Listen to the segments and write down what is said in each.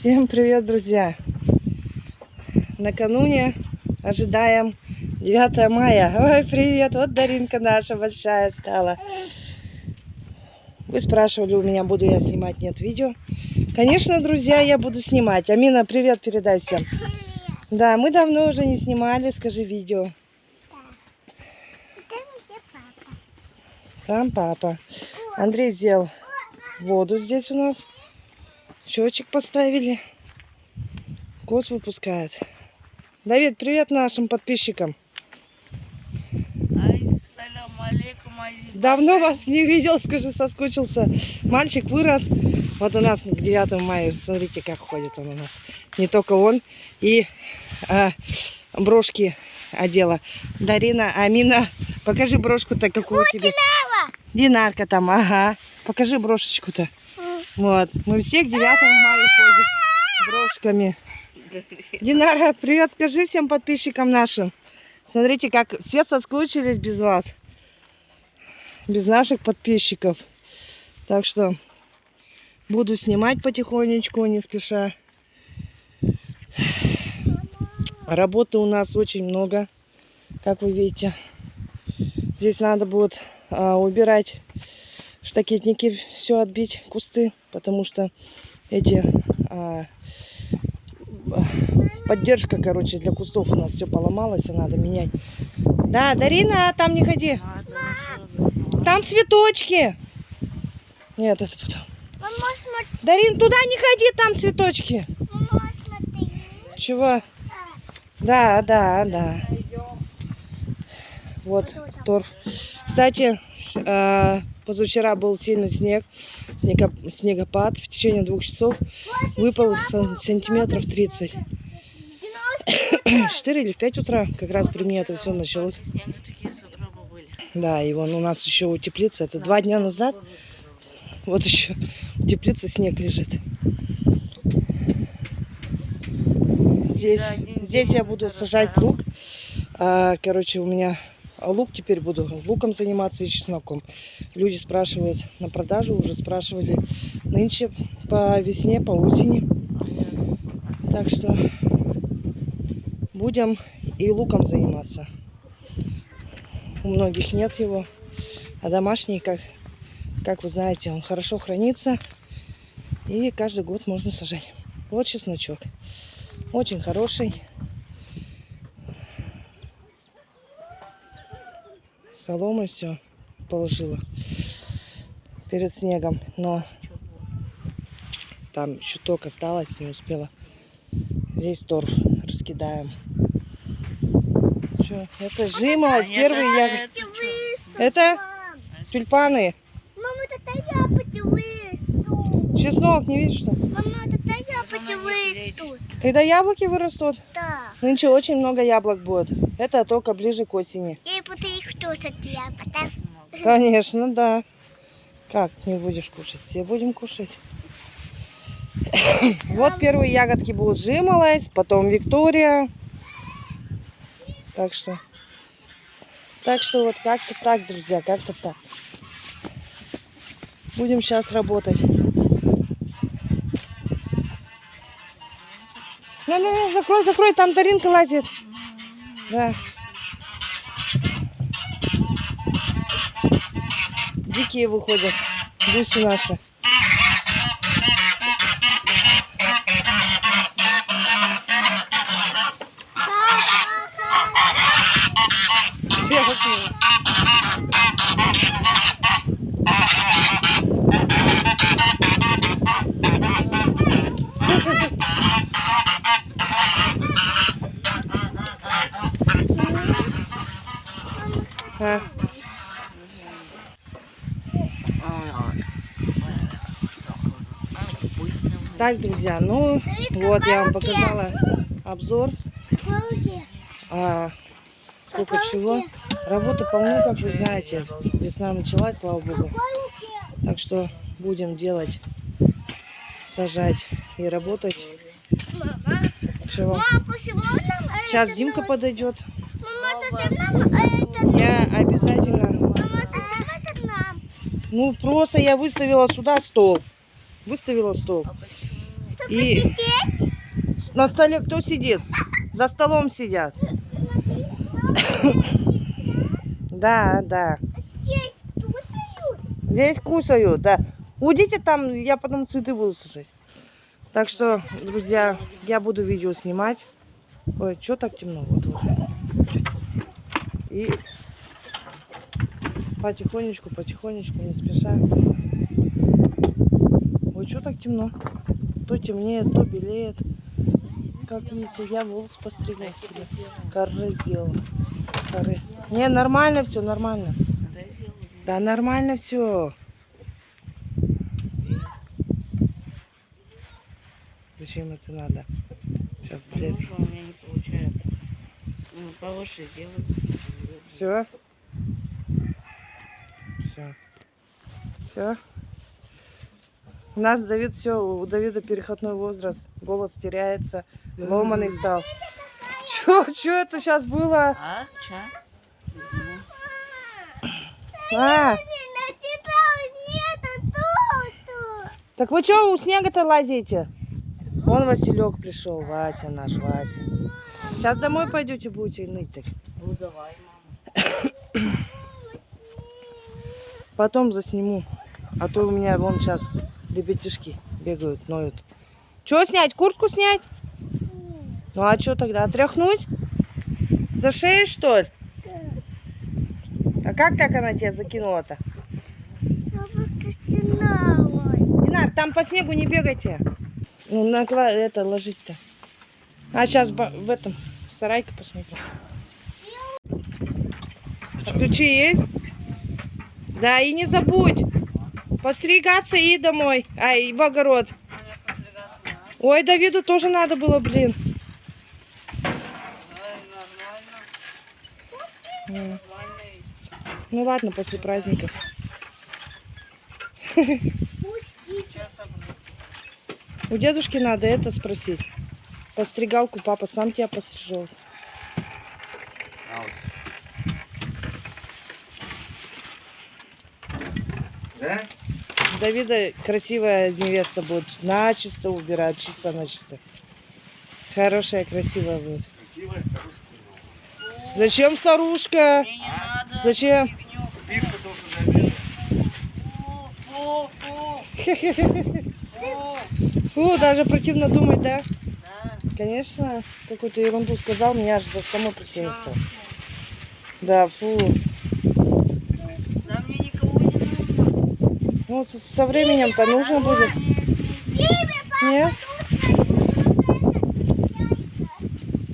Всем привет, друзья! Накануне ожидаем 9 мая. Ой, привет! Вот Даринка наша большая стала. Вы спрашивали у меня, буду я снимать, нет видео. Конечно, друзья, я буду снимать. Амина, привет передай всем. Да, мы давно уже не снимали, скажи видео. Там папа. Андрей сделал воду здесь у нас. Счетчик поставили. Гос выпускает. Давид, привет нашим подписчикам. Давно вас не видел, скажи, соскучился. Мальчик вырос. Вот у нас к 9 мая, смотрите, как ходит он у нас. Не только он. И а, брошки одела. Дарина, Амина, покажи брошку-то, какую тебе. Динарка там, ага. Покажи брошечку-то. Вот. Мы все к 9 мая ходим брошками. Динара, привет, скажи всем подписчикам нашим. Смотрите, как все соскучились без вас. Без наших подписчиков. Так что буду снимать потихонечку, не спеша. Работы у нас очень много, как вы видите. Здесь надо будет а, убирать штакетники, все отбить, кусты, потому что эти а, поддержка, короче, для кустов у нас все поломалось, и надо менять. Да, Дарина, там не ходи. Там цветочки. Нет, это потом. Дарин, туда не ходи, там цветочки. Чего? Да, да, да. Вот торф. Кстати, э, позавчера был сильный снег, снегопад. В течение двух часов выпал сан- сантиметров 30. 4 или в 5 утра как раз при мне это все началось. Да, и вон у нас еще утеплится. Это два дня назад. Вот еще в снег лежит. Здесь, здесь я буду сажать лук. А, короче, у меня лук теперь буду луком заниматься и чесноком. Люди спрашивают на продажу, уже спрашивали нынче по весне, по осени. Так что будем и луком заниматься. У многих нет его. А домашний, как, как вы знаете, он хорошо хранится. И каждый год можно сажать. Вот чесночок. Очень хороший. Соломы все положила перед снегом. Но там чуток осталось, не успела. Здесь торф раскидаем. Чё, это жимолость, Нет, первый это- тюльпаны. Мама, это яблоки вырастут. Чеснок, не видишь что? Мама, это яблоки них вырастут. Когда яблоки вырастут, Да. нынче очень много яблок будет. Это только ближе к осени. Я тоже яблок, да? Конечно, да. Как не будешь кушать? Все будем кушать. Вот первые ягодки будут жимолость, потом Виктория. Так что, так что вот как-то так, друзья, как-то так. Будем сейчас работать. Ну, ну, ну, закрой, закрой, там Даринка лазит. Да. Дикие выходят, гуси наши. Ясно. А, Так, друзья, ну вот я вам показала обзор. А, сколько чего. Работы полно, как вы знаете. Весна началась, слава богу. Так что будем делать, сажать и работать. Чего? Сейчас Димка подойдет. Я обязательно... Ну, просто я выставила сюда стол. Выставила стол. Чтобы И Сидеть? на столе кто сидит? За столом сидят. Да, да. Здесь тусают? Здесь кусают, да. Уйдите там, я потом цветы буду сажать. Так что, друзья, я буду видео снимать. Ой, что так темно? Вот, вот. И потихонечку, потихонечку, не спеша. Что так темно? То темнеет, то белеет. Как видите, я волос постригла себе. Коры сделала. Коры. Не, нормально все, нормально. Да нормально все. Зачем это надо? Сейчас, блядь. У меня не получается. Ну, повыше сделай. Все. Все. Все. У нас Давид все, у Давида переходной возраст, голос теряется, ломаный сдал. Чё, чё это сейчас было? А, ча? А, так вы что у снега-то лазите? Вон Василек пришел, Вася наш, Вася. Сейчас домой пойдете, будете ныть так. Ну, давай, мама. Потом засниму. А то у меня вон сейчас ребятишки бегают, ноют. Что снять? Куртку снять? Ну а что тогда? Отряхнуть? За шею, что ли? А как так она тебя закинула-то? Динар, там по снегу не бегайте. Ну, на это ложить-то. А сейчас в этом, в сарайке посмотрим. Ключи есть? Да, и не забудь. Постригаться и домой. А, и в огород. Ой, Давиду тоже надо было, блин. Ай. Ну ладно, после праздников. У дедушки надо это спросить. Постригалку папа сам тебя пострижет. Да? Давида красивая невеста будет. Начисто убирать, чисто начисто. Хорошая, красивая будет. Красивая. Зачем старушка? Мне не надо. Зачем? только. Фу, фу, фу. Фу. Фу, даже противно думать, да? Да. Конечно, какую-то ерунду сказал, меня аж до самой противно стало. Да, фу. Да мне никого не нужно. Со, временем-то нужно будет. Нет?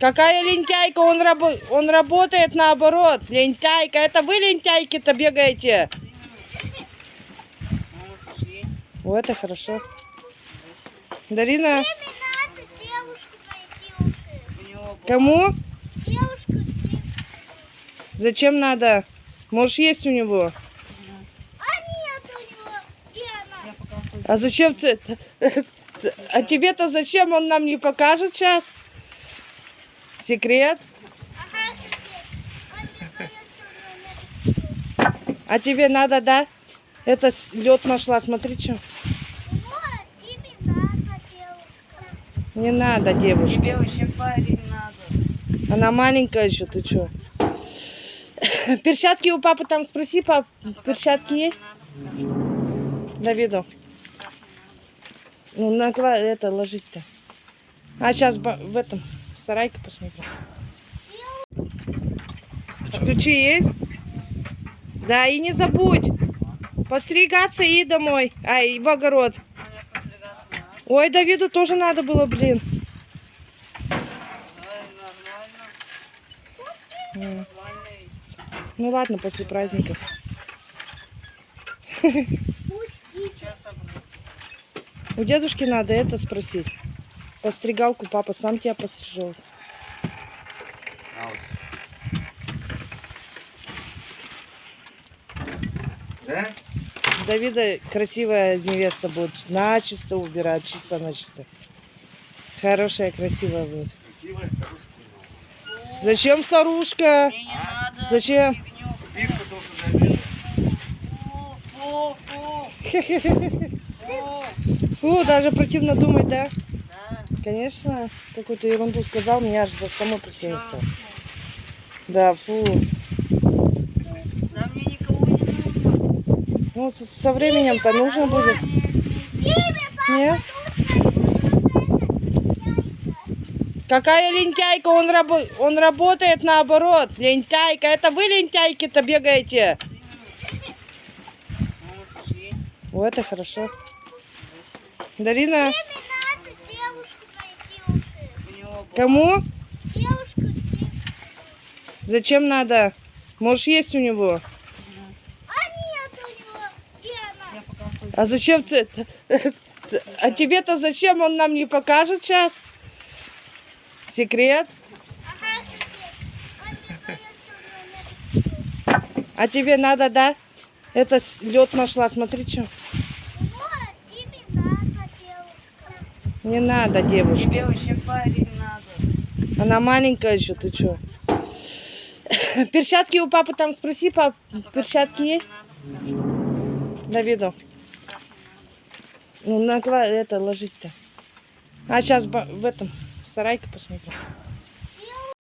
Какая лентяйка? Он, рабо- он работает наоборот. Лентяйка. Это вы лентяйки-то бегаете? О, это хорошо. Дарина, кому? Зачем надо? Можешь есть у него. А нет у него. Где она? Я пока хуй. А зачем ты? А тебе-то зачем он нам не покажет сейчас? Секрет? А тебе надо, да? Это лед нашла, смотри, что. Не надо, девушка. Тебе вообще парень надо. Она маленькая еще, ты что? Перчатки у папы там спроси, пап, перчатки есть? Давиду. Ну, на это ложить-то. А сейчас в этом, в сарайке посмотрим. Ключи есть? Да, и не забудь. Постригаться и домой. А, и в огород. Ой, Давиду тоже надо было, блин. Ну ладно, после праздников. У дедушки надо это спросить. Постригалку папа сам тебя пострижет. А. Да? Давида красивая невеста будет. Начисто убирать, чисто начисто. Хорошая, красивая будет. Красивая, хорошая. Зачем старушка? Мне не надо. Зачем? Фу, фу, фу. Фу. Даже противно думать, да? Конечно, какую-то ерунду сказал, меня аж за само принесло. Да, фу. Да мне никого не нужно. Ну, со, со временем-то нужно будет. Нет? Какая лентяйка? Он, рабо- он работает наоборот. Лентяйка. Это вы лентяйки-то бегаете? Ну. О, это хорошо. Дарина, Мне надо девушку найти уже. У него был- кому? Девушку. Зачем надо? Может, есть у него? А нет у него. Где она? Я пока ходил. А зачем ты? А тебе-то зачем он нам не покажет сейчас? Секрет? А тебе надо, да? Это лед нашла, смотри, что. Вот, тебе надо девушка. Не надо, девушка. Тебе вообще парень надо. Она маленькая еще, ты что? Перчатки у папы там спроси, пап, перчатки есть? Давиду. Ну, накла это ложить-то. А сейчас в этом, в сарайке посмотрим.